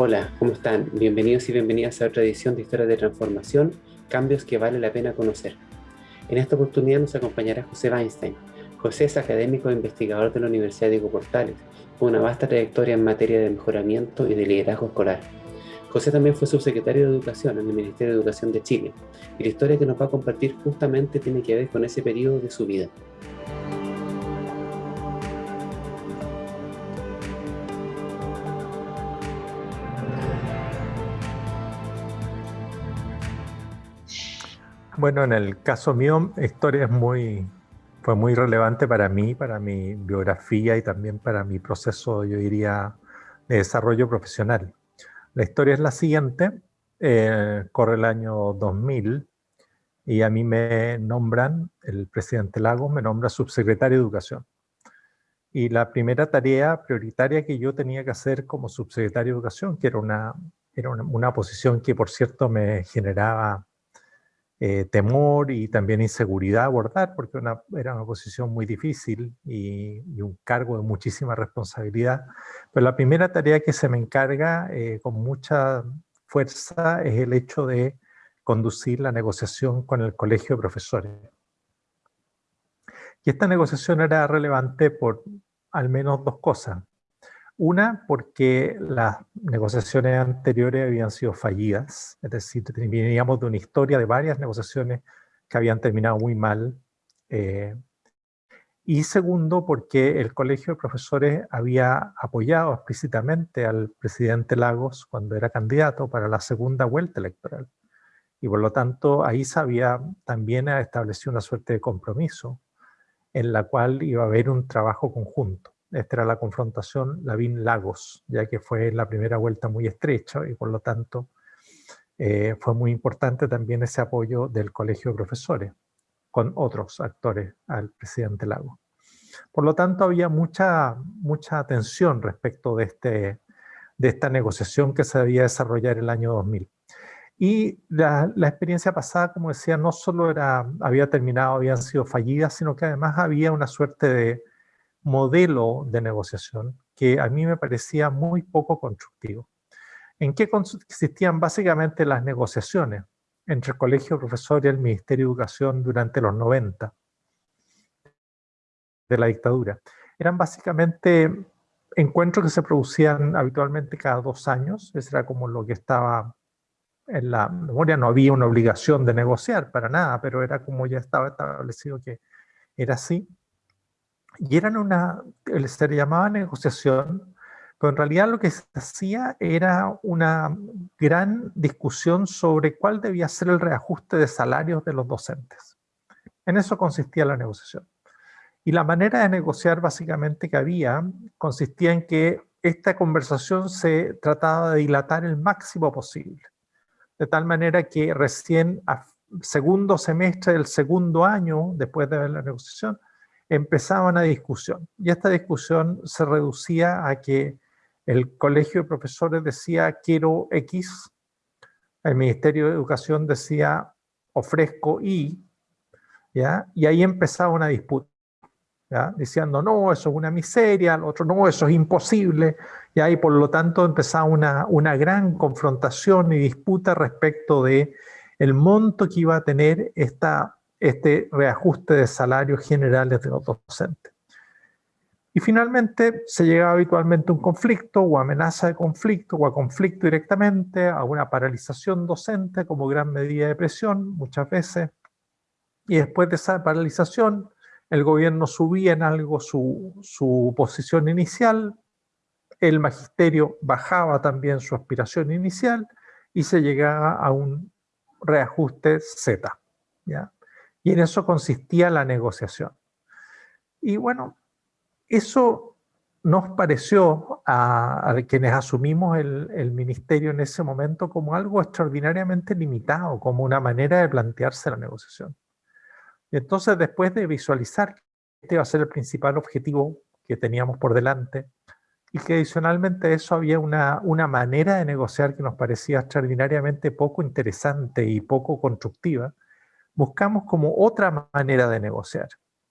Hola, ¿cómo están? Bienvenidos y bienvenidas a otra edición de Historias de Transformación, cambios que vale la pena conocer. En esta oportunidad nos acompañará José Weinstein. José es académico e investigador de la Universidad Diego Portales, con una vasta trayectoria en materia de mejoramiento y de liderazgo escolar. José también fue subsecretario de Educación en el Ministerio de Educación de Chile, y la historia que nos va a compartir justamente tiene que ver con ese periodo de su vida. Bueno, en el caso mío, historia es muy, fue muy relevante para mí, para mi biografía y también para mi proceso, yo diría, de desarrollo profesional. La historia es la siguiente, eh, corre el año 2000 y a mí me nombran, el presidente Lagos me nombra subsecretario de Educación. Y la primera tarea prioritaria que yo tenía que hacer como subsecretario de Educación, que era una, era una, una posición que por cierto me generaba eh, temor y también inseguridad abordar, porque era una posición muy difícil y, un cargo de muchísima responsabilidad. Pero la primera tarea que se me encarga eh, con mucha fuerza es el hecho de conducir la negociación con el colegio de profesores. Y esta negociación era relevante por al menos dos cosas. Una, porque las negociaciones anteriores habían sido fallidas, es decir, veníamos de una historia de varias negociaciones que habían terminado muy mal. Eh, y segundo, porque el Colegio de Profesores había apoyado explícitamente al presidente Lagos cuando era candidato para la segunda vuelta electoral. Y por lo tanto, ahí se había también establecido una suerte de compromiso en la cual iba a haber un trabajo conjunto. Esta era la confrontación Lavín-Lagos, ya que fue la primera vuelta muy estrecha y por lo tanto eh, fue muy importante también ese apoyo del colegio de profesores con otros actores al presidente Lagos. Por lo tanto, había mucha, mucha atención respecto de, este, de esta negociación que se debía desarrollar el año 2000. Y la, la, experiencia pasada, como decía, no solo era, había terminado, habían sido fallidas, sino que además había una suerte de modelo de negociación que a mí me parecía muy poco constructivo. ¿En qué consistían básicamente las negociaciones entre el Colegio de Profesores y el Ministerio de Educación durante los 90 de la dictadura? Eran básicamente encuentros que se producían habitualmente cada dos años, eso era como lo que estaba en la memoria, no había una obligación de negociar para nada, pero era como ya estaba establecido que era así y eran una, se le llamaba negociación, pero en realidad lo que se hacía era una gran discusión sobre cuál debía ser el reajuste de salarios de los docentes. En eso consistía la negociación. Y la manera de negociar básicamente que había consistía en que esta conversación se trataba de dilatar el máximo posible. De tal manera que recién segundo semestre del segundo año, después de la negociación, empezaba una discusión. Y esta discusión se reducía a que el colegio de profesores decía quiero X, el Ministerio de Educación decía ofrezco Y, ¿ya? y ahí empezaba una disputa. ¿ya? diciendo no, eso es una miseria, el otro no, eso es imposible, y por lo tanto empezaba una, una gran confrontación y disputa respecto de el monto que iba a tener esta este reajuste de salarios generales de los docentes. Y finalmente se llegaba habitualmente a un conflicto o amenaza de conflicto o a conflicto directamente, a una paralización docente como gran medida de presión muchas veces. Y después de esa paralización, el gobierno subía en algo su, su posición inicial, el magisterio bajaba también su aspiración inicial y se llegaba a un reajuste Z. ¿ya? Y en eso consistía la negociación. Y bueno, eso nos pareció a, quienes asumimos el, ministerio en ese momento como algo extraordinariamente limitado, como una manera de plantearse la negociación. Y entonces después de visualizar que este iba a ser el principal objetivo que teníamos por delante, y que adicionalmente a eso había una, una manera de negociar que nos parecía extraordinariamente poco interesante y poco constructiva, buscamos como otra manera de negociar.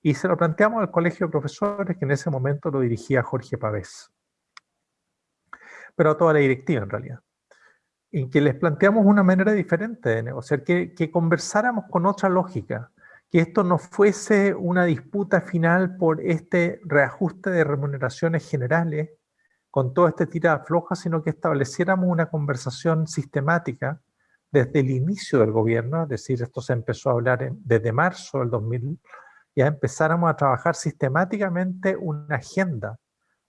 Y se lo planteamos al colegio de profesores que en ese momento lo dirigía Jorge Pavés. pero a toda la directiva en realidad, en que les planteamos una manera diferente de negociar, que, conversáramos con otra lógica, que esto no fuese una disputa final por este reajuste de remuneraciones generales, con todo este tira floja, sino que estableciéramos una conversación sistemática desde el inicio del gobierno, es decir, esto se empezó a hablar desde marzo del 2000, ya empezáramos a trabajar sistemáticamente una agenda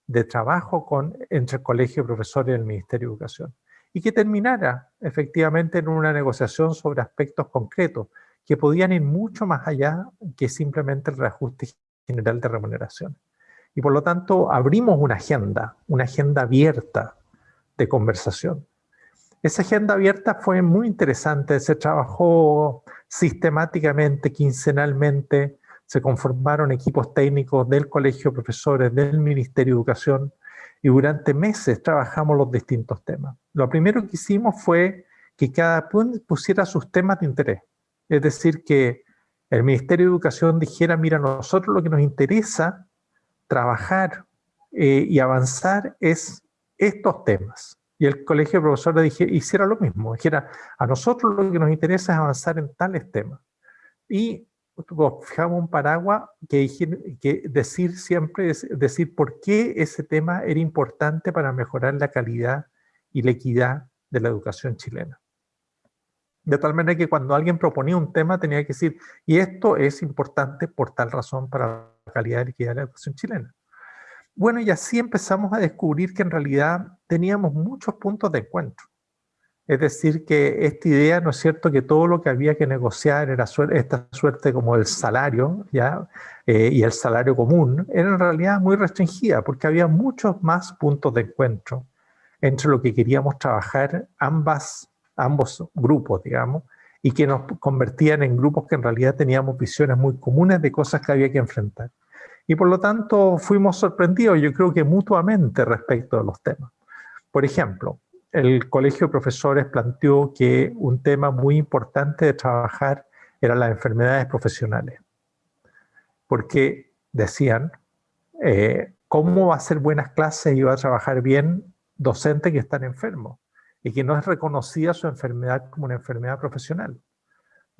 de trabajo con, entre el Colegio de Profesores y el Ministerio de Educación, y que terminara efectivamente en una negociación sobre aspectos concretos, que podían ir mucho más allá que simplemente el reajuste general de remuneración. Y por lo tanto abrimos una agenda, una agenda abierta de conversación. Esa agenda abierta fue muy interesante, se trabajó sistemáticamente, quincenalmente, se conformaron equipos técnicos del Colegio de Profesores, del Ministerio de Educación, y durante meses trabajamos los distintos temas. Lo primero que hicimos fue que cada uno pusiera sus temas de interés. Es decir, que el Ministerio de Educación dijera, mira, nosotros lo que nos interesa trabajar eh, y avanzar es estos temas. Y el colegio de profesores hiciera lo mismo, dijera, a nosotros lo que nos interesa es avanzar en tales temas. Y fijamos un paraguas que, que decir siempre, es decir por qué ese tema era importante para mejorar la calidad y la equidad de la educación chilena. De tal manera que cuando alguien proponía un tema tenía que decir, y esto es importante por tal razón para la calidad y equidad de la educación chilena. Bueno, y así empezamos a descubrir que en realidad teníamos muchos puntos de encuentro. Es decir, que esta idea, ¿no es cierto?, que todo lo que había que negociar era esta suerte como el salario, ¿ya? Eh, y el salario común, era en realidad muy restringida, porque había muchos más puntos de encuentro entre lo que queríamos trabajar ambas ambos grupos, digamos, y que nos convertían en grupos que en realidad teníamos visiones muy comunes de cosas que había que enfrentar. Y por lo tanto fuimos sorprendidos, yo creo que mutuamente respecto de los temas. Por ejemplo, el Colegio de Profesores planteó que un tema muy importante de trabajar eran las enfermedades profesionales. Porque decían, eh, ¿cómo va a hacer buenas clases y va a trabajar bien docente que están enfermos? y que no es reconocida su enfermedad como una enfermedad profesional.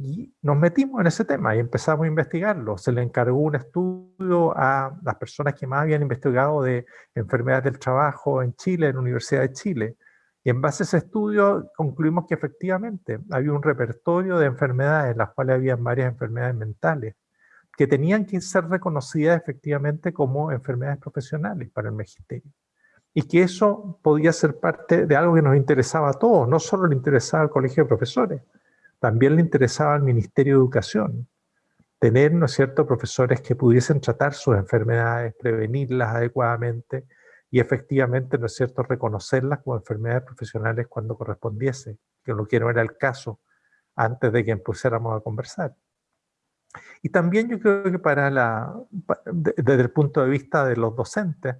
Y nos metimos en ese tema y empezamos a investigarlo. Se le encargó un estudio a las personas que más habían investigado de enfermedades del trabajo en Chile, en la Universidad de Chile. Y en base a ese estudio concluimos que efectivamente había un repertorio de enfermedades, en las cuales había varias enfermedades mentales, que tenían que ser reconocidas efectivamente como enfermedades profesionales para el magisterio y que eso podía ser parte de algo que nos interesaba a todos, no solo le interesaba al colegio de profesores, también le interesaba al Ministerio de Educación, tener, ¿no es cierto?, profesores que pudiesen tratar sus enfermedades, prevenirlas adecuadamente y efectivamente, ¿no es cierto?, reconocerlas como enfermedades profesionales cuando correspondiese, que lo que no era el caso antes de que empezáramos a conversar. Y también yo creo que para la, desde el punto de vista de los docentes,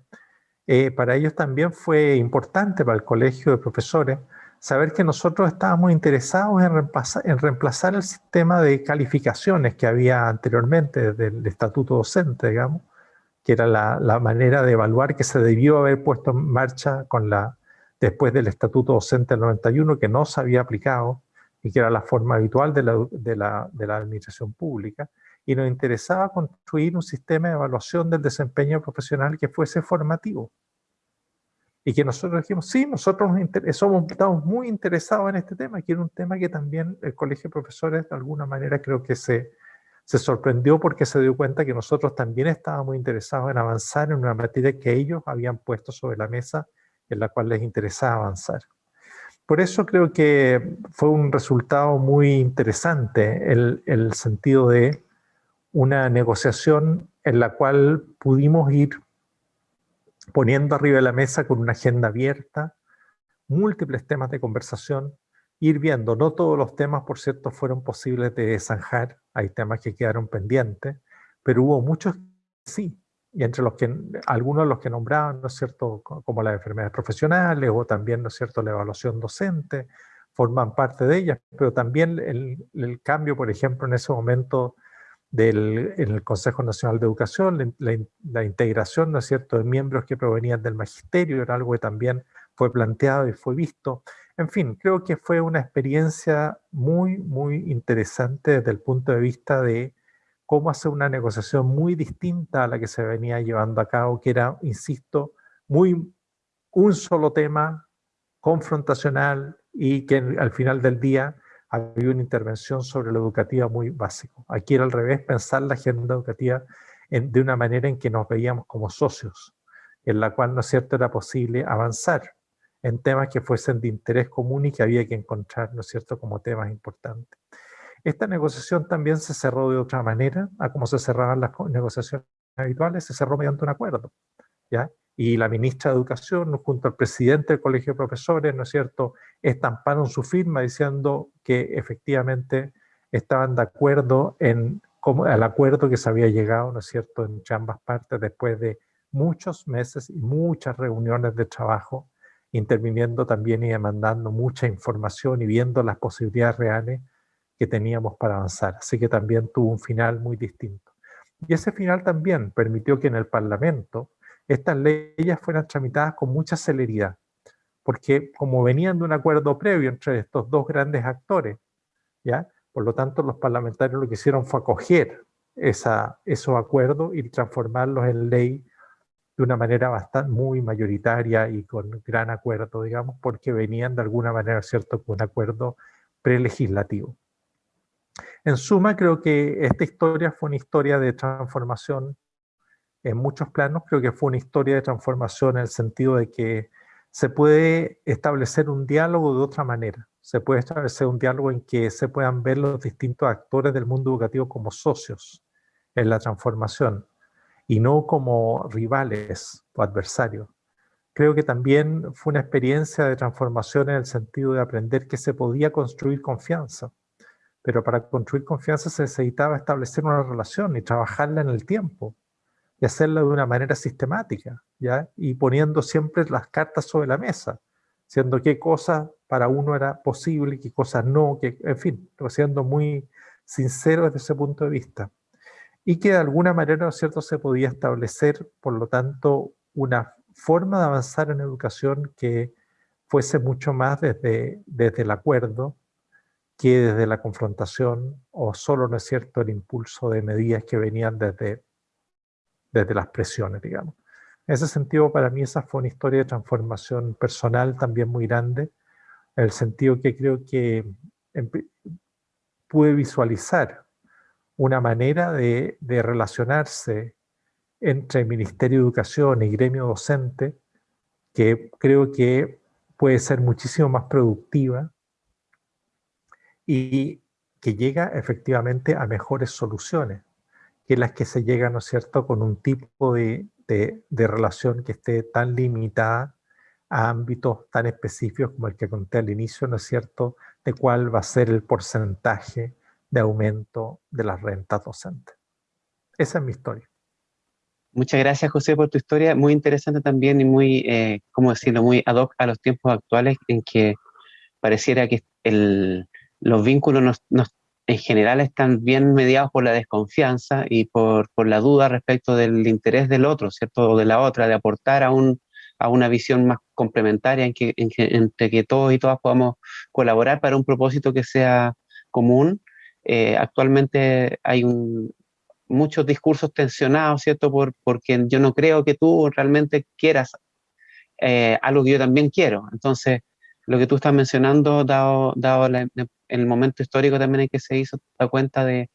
eh, para ellos también fue importante, para el colegio de profesores, saber que nosotros estábamos interesados en reemplazar, el sistema de calificaciones que había anteriormente desde el estatuto docente, digamos, que era la, manera de evaluar que se debió haber puesto en marcha con la, después del estatuto docente del 91, que no se había aplicado y que era la forma habitual de la, de la administración pública y nos interesaba construir un sistema de evaluación del desempeño profesional que fuese formativo. Y que nosotros dijimos, sí, nosotros somos, estamos muy interesados en este tema, que era un tema que también el Colegio de Profesores de alguna manera creo que se, se sorprendió porque se dio cuenta que nosotros también estábamos interesados en avanzar en una materia que ellos habían puesto sobre la mesa, en la cual les interesaba avanzar. Por eso creo que fue un resultado muy interesante el, el sentido de una negociación en la cual pudimos ir poniendo arriba de la mesa con una agenda abierta, múltiples temas de conversación, ir viendo, no todos los temas, por cierto, fueron posibles de zanjar, hay temas que quedaron pendientes, pero hubo muchos que sí, y entre los que, algunos de los que nombraban, ¿no es cierto?, como las enfermedades profesionales o también, ¿no es cierto?, la evaluación docente, forman parte de ellas, pero también el, el cambio, por ejemplo, en ese momento del, en el Consejo Nacional de Educación, la, integración, ¿no es cierto?, de miembros que provenían del magisterio, era algo que también fue planteado y fue visto. En fin, creo que fue una experiencia muy, muy interesante desde el punto de vista de cómo hacer una negociación muy distinta a la que se venía llevando a cabo, que era, insisto, muy un solo tema confrontacional y que al final del día había una intervención sobre la educativa muy básico. Aquí era al revés, pensar la agenda educativa de una manera en que nos veíamos como socios, en la cual, ¿no es cierto?, era posible avanzar en temas que fuesen de interés común y que había que encontrar, ¿no es cierto?, como temas importantes. Esta negociación también se cerró de otra manera, a como se cerraban las negociaciones habituales, se cerró mediante un acuerdo, ¿ya? Y la ministra de Educación, junto al presidente del Colegio de Profesores, ¿no es cierto?, estamparon su firma diciendo que efectivamente estaban de acuerdo en como el acuerdo que se había llegado, ¿no es cierto?, entre ambas partes después de muchos meses y muchas reuniones de trabajo, interviniendo también y demandando mucha información y viendo las posibilidades reales que teníamos para avanzar. Así que también tuvo un final muy distinto. Y ese final también permitió que en el Parlamento estas leyes fueran tramitadas con mucha celeridad, porque como venían de un acuerdo previo entre estos dos grandes actores, ¿ya? Por lo tanto, los parlamentarios lo que hicieron fue acoger esa, esos acuerdos y transformarlos en ley de una manera bastante muy mayoritaria y con gran acuerdo, digamos, porque venían de alguna manera, ¿cierto?, con un acuerdo prelegislativo. En suma, creo que esta historia fue una historia de transformación en muchos planos. Creo que fue una historia de transformación en el sentido de que se puede establecer un diálogo de otra manera se puede establecer un diálogo en que se puedan ver los distintos actores del mundo educativo como socios en la transformación y no como rivales o adversarios. Creo que también fue una experiencia de transformación en el sentido de aprender que se podía construir confianza, pero para construir confianza se necesitaba establecer una relación y trabajarla en el tiempo y hacerla de una manera sistemática, ¿ya? y poniendo siempre las cartas sobre la mesa, siendo qué cosas para uno era posible, qué cosas no, que, en fin, siendo muy sincero desde ese punto de vista. Y que de alguna manera, ¿no es cierto?, se podía establecer, por lo tanto, una forma de avanzar en educación que fuese mucho más desde, desde el acuerdo que desde la confrontación o solo, ¿no es cierto?, el impulso de medidas que venían desde, desde las presiones, digamos. En ese sentido, para mí esa fue una historia de transformación personal también muy grande, en el sentido que creo que pude visualizar una manera de, relacionarse entre el Ministerio de Educación y gremio docente que creo que puede ser muchísimo más productiva y que llega efectivamente a mejores soluciones que las que se llegan, ¿no es cierto?, con un tipo de, de relación que esté tan limitada a ámbitos tan específicos como el que conté al inicio, ¿no es cierto?, de cuál va a ser el porcentaje de aumento de las rentas docentes. Esa es mi historia. Muchas gracias, José, por tu historia. Muy interesante también y muy, eh, ¿cómo decirlo?, muy ad hoc a los tiempos actuales en que pareciera que el, los vínculos en general están bien mediados por la desconfianza y por, la duda respecto del interés del otro, ¿cierto?, o de la otra, de aportar a un, a una visión más complementaria en que, entre todos y todas podamos colaborar para un propósito que sea común. Eh, actualmente hay muchos discursos tensionados, ¿cierto? Por, porque yo no creo que tú realmente quieras eh, algo que yo también quiero. Entonces, lo que tú estás mencionando, dado, dado en el momento histórico también en que se hizo, da cuenta de,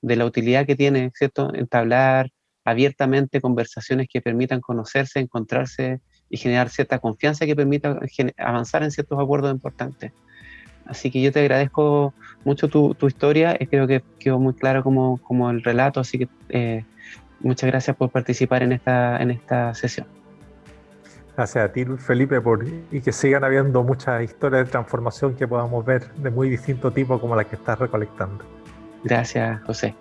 la utilidad que tiene, ¿cierto? Entablar abiertamente conversaciones que permitan conocerse, encontrarse y generar cierta confianza que permita avanzar en ciertos acuerdos importantes. Así que yo te agradezco mucho tu, tu historia, y creo que quedó muy claro como, como el relato, así que eh, muchas gracias por participar en esta, en esta sesión. Gracias a ti, Felipe, por, y que sigan habiendo muchas historias de transformación que podamos ver de muy distinto tipo como la que estás recolectando. Gracias, José.